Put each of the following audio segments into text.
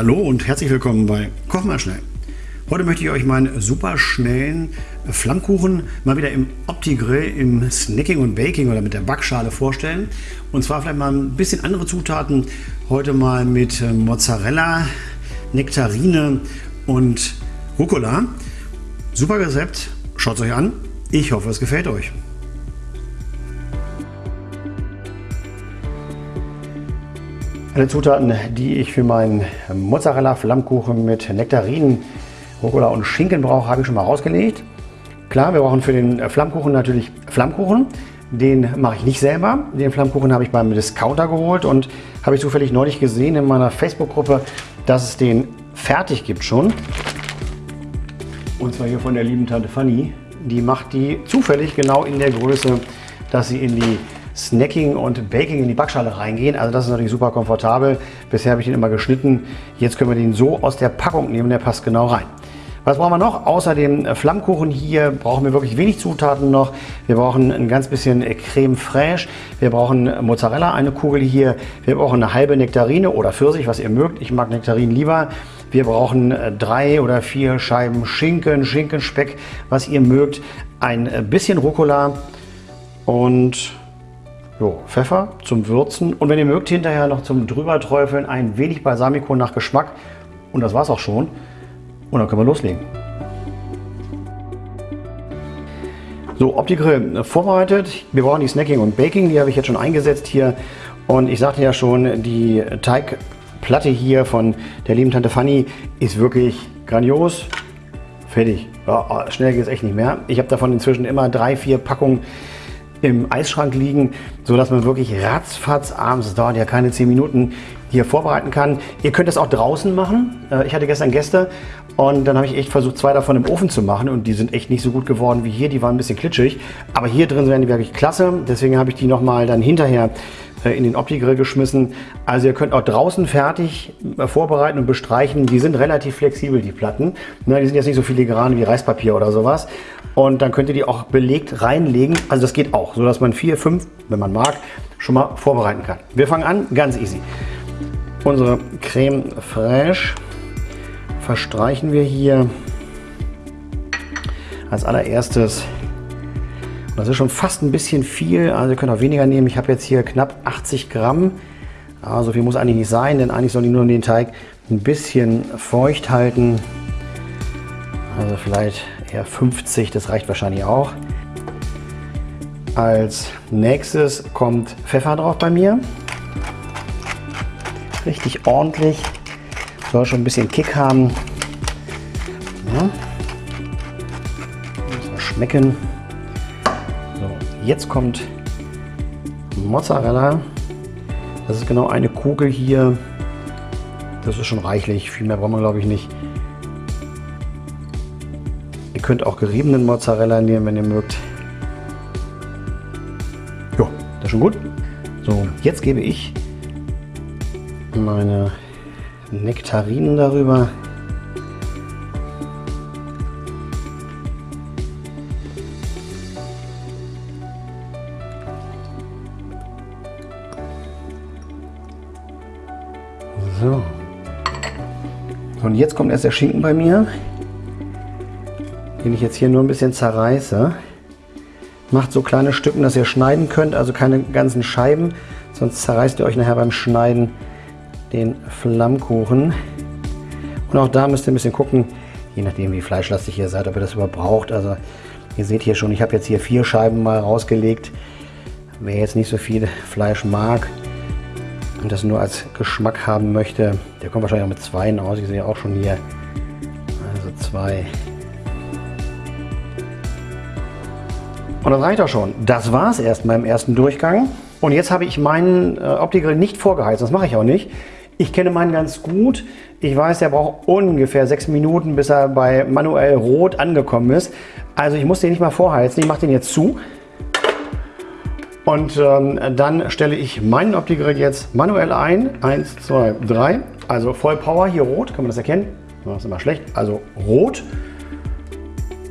Hallo und herzlich willkommen bei Koch mal schnell. Heute möchte ich euch meinen super schnellen Flammkuchen mal wieder im Opti-Grill im Snacking und Baking oder mit der Backschale vorstellen. Und zwar vielleicht mal ein bisschen andere Zutaten. Heute mal mit äh, Mozzarella, Nektarine und Rucola. Super Rezept, schaut es euch an. Ich hoffe, es gefällt euch. Alle Zutaten, die ich für meinen Mozzarella-Flammkuchen mit Nektarinen, Rucola und Schinken brauche, habe ich schon mal rausgelegt. Klar, wir brauchen für den Flammkuchen natürlich Flammkuchen. Den mache ich nicht selber. Den Flammkuchen habe ich beim Discounter geholt und habe ich zufällig neulich gesehen in meiner Facebook-Gruppe, dass es den fertig gibt schon. Und zwar hier von der lieben Tante Fanny. Die macht die zufällig genau in der Größe, dass sie in die Snacking und Baking in die Backschale reingehen. Also das ist natürlich super komfortabel. Bisher habe ich den immer geschnitten. Jetzt können wir den so aus der Packung nehmen. Der passt genau rein. Was brauchen wir noch? Außer dem Flammkuchen hier brauchen wir wirklich wenig Zutaten noch. Wir brauchen ein ganz bisschen Creme fraiche. Wir brauchen Mozzarella, eine Kugel hier. Wir brauchen eine halbe Nektarine oder Pfirsich, was ihr mögt. Ich mag Nektarinen lieber. Wir brauchen drei oder vier Scheiben Schinken, Schinkenspeck, was ihr mögt. Ein bisschen Rucola und Jo, Pfeffer zum Würzen und wenn ihr mögt, hinterher noch zum drüber träufeln ein wenig Balsamico nach Geschmack. Und das war's auch schon. Und dann können wir loslegen. So, Opti-Grill vorbereitet. Wir brauchen die Snacking und Baking, die habe ich jetzt schon eingesetzt hier. Und ich sagte ja schon, die Teigplatte hier von der lieben Tante Fanny ist wirklich grandios. Fertig. Ja, schnell geht es echt nicht mehr. Ich habe davon inzwischen immer drei, vier Packungen im Eisschrank liegen, so dass man wirklich ratzfatz abends, das dauert ja keine 10 Minuten, hier vorbereiten kann. Ihr könnt das auch draußen machen. Äh, ich hatte gestern Gäste und dann habe ich echt versucht, zwei davon im Ofen zu machen und die sind echt nicht so gut geworden wie hier. Die waren ein bisschen klitschig, aber hier drin werden die wirklich klasse. Deswegen habe ich die nochmal dann hinterher äh, in den Opti-Grill geschmissen. Also ihr könnt auch draußen fertig äh, vorbereiten und bestreichen. Die sind relativ flexibel, die Platten. Die sind jetzt nicht so filigran wie Reispapier oder sowas. Und dann könnt ihr die auch belegt reinlegen. Also das geht auch, so dass man vier, fünf, wenn man mag, schon mal vorbereiten kann. Wir fangen an, ganz easy. Unsere Creme Fraiche verstreichen wir hier als allererstes. Das ist schon fast ein bisschen viel, also ihr könnt auch weniger nehmen. Ich habe jetzt hier knapp 80 Gramm. Ja, so viel muss eigentlich nicht sein, denn eigentlich soll die nur den Teig ein bisschen feucht halten. Also vielleicht eher 50, das reicht wahrscheinlich auch. Als nächstes kommt Pfeffer drauf bei mir. Richtig ordentlich. Soll schon ein bisschen Kick haben. Ja. Muss mal schmecken. So, jetzt kommt Mozzarella. Das ist genau eine Kugel hier. Das ist schon reichlich. Viel mehr braucht man glaube ich nicht. Ihr könnt auch geriebenen Mozzarella nehmen, wenn ihr mögt. Ja, das ist schon gut. So, jetzt gebe ich meine Nektarinen darüber. So. Und jetzt kommt erst der Schinken bei mir den ich jetzt hier nur ein bisschen zerreiße. Macht so kleine Stücken, dass ihr schneiden könnt, also keine ganzen Scheiben, sonst zerreißt ihr euch nachher beim Schneiden den Flammkuchen. Und auch da müsst ihr ein bisschen gucken, je nachdem wie fleischlastig ihr seid, ob ihr das überhaupt braucht. Also ihr seht hier schon, ich habe jetzt hier vier Scheiben mal rausgelegt. Wer jetzt nicht so viel Fleisch mag und das nur als Geschmack haben möchte, der kommt wahrscheinlich auch mit zwei aus. Ich sehe auch schon hier, also zwei Und das reicht auch schon. Das war es erst beim ersten Durchgang. Und jetzt habe ich meinen äh, Opti-Grill nicht vorgeheizt. Das mache ich auch nicht. Ich kenne meinen ganz gut. Ich weiß, der braucht ungefähr sechs Minuten, bis er bei manuell rot angekommen ist. Also ich muss den nicht mal vorheizen. Ich mache den jetzt zu. Und ähm, dann stelle ich meinen Opti-Grill jetzt manuell ein. Eins, zwei, drei. Also voll Power, hier rot. Kann man das erkennen? Das ist immer schlecht. Also rot.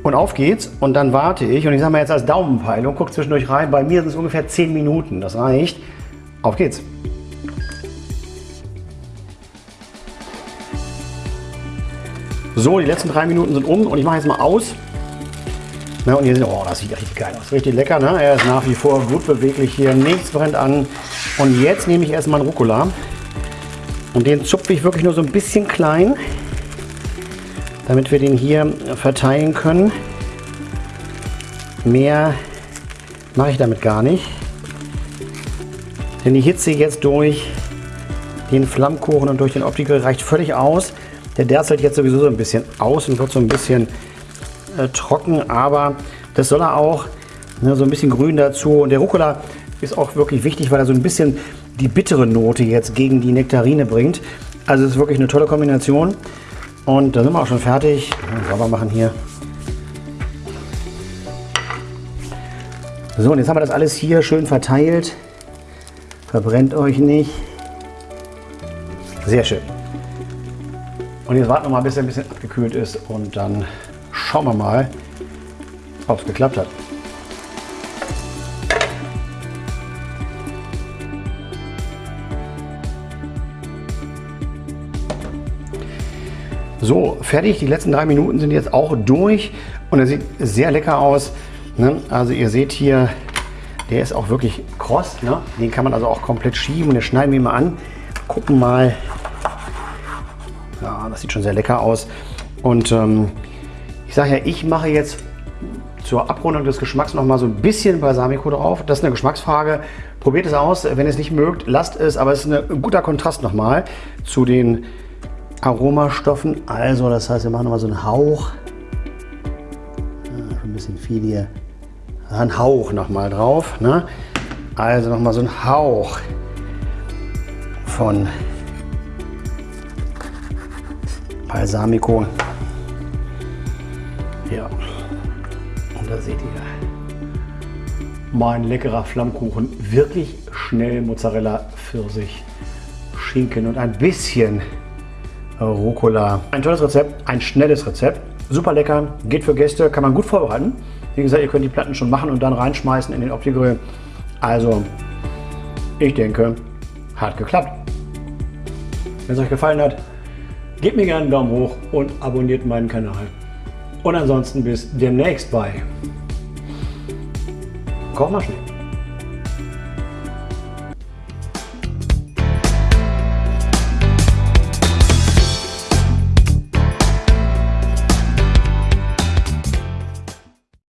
Und auf geht's und dann warte ich und ich sage mal jetzt als Daumenpeilung, guck zwischendurch rein, bei mir sind es ungefähr 10 Minuten, das reicht. Auf geht's. So, die letzten drei Minuten sind um und ich mache jetzt mal aus. Na, und hier sind, oh, das sieht richtig geil aus. Richtig lecker, ne? Er ist nach wie vor gut beweglich hier. Nichts brennt an. Und jetzt nehme ich erstmal einen Rucola. Und den zupfe ich wirklich nur so ein bisschen klein, damit wir den hier verteilen können. Mehr mache ich damit gar nicht. Denn die Hitze jetzt durch den Flammkuchen und durch den Optiker reicht völlig aus. Der derzeit jetzt sowieso so ein bisschen aus und wird so ein bisschen äh, trocken, aber das soll er auch. Ne, so ein bisschen grün dazu. Und der Rucola ist auch wirklich wichtig, weil er so ein bisschen die bittere Note jetzt gegen die Nektarine bringt. Also es ist wirklich eine tolle Kombination. Und da sind wir auch schon fertig. Sauber machen hier. So, und jetzt haben wir das alles hier schön verteilt. Verbrennt euch nicht. Sehr schön. Und jetzt warten wir mal, bis er ein bisschen abgekühlt ist und dann schauen wir mal, ob es geklappt hat. So, fertig. Die letzten drei Minuten sind jetzt auch durch und er sieht sehr lecker aus. Ne? Also ihr seht hier, der ist auch wirklich kross. Ne? Den kann man also auch komplett schieben und den schneiden wir mal an. Gucken mal. Ja, das sieht schon sehr lecker aus. Und ähm, ich sage ja, ich mache jetzt zur Abrundung des Geschmacks noch mal so ein bisschen Balsamico drauf. Das ist eine Geschmacksfrage. Probiert es aus. Wenn ihr es nicht mögt, lasst es. Aber es ist ein guter Kontrast nochmal zu den Aromastoffen. Also das heißt, wir machen noch mal so einen Hauch. Ja, ein bisschen viel hier. Ein Hauch noch mal drauf. Ne? Also noch mal so ein Hauch von Balsamico. Ja, und da seht ihr mein leckerer Flammkuchen. Wirklich schnell Mozzarella, Pfirsich, Schinken und ein bisschen Rucola. Ein tolles Rezept, ein schnelles Rezept. Super lecker, geht für Gäste, kann man gut vorbereiten. Wie gesagt, ihr könnt die Platten schon machen und dann reinschmeißen in den Opti-Grill. Also, ich denke, hat geklappt. Wenn es euch gefallen hat, gebt mir gerne einen Daumen hoch und abonniert meinen Kanal. Und ansonsten bis demnächst bei Koch mal schnell.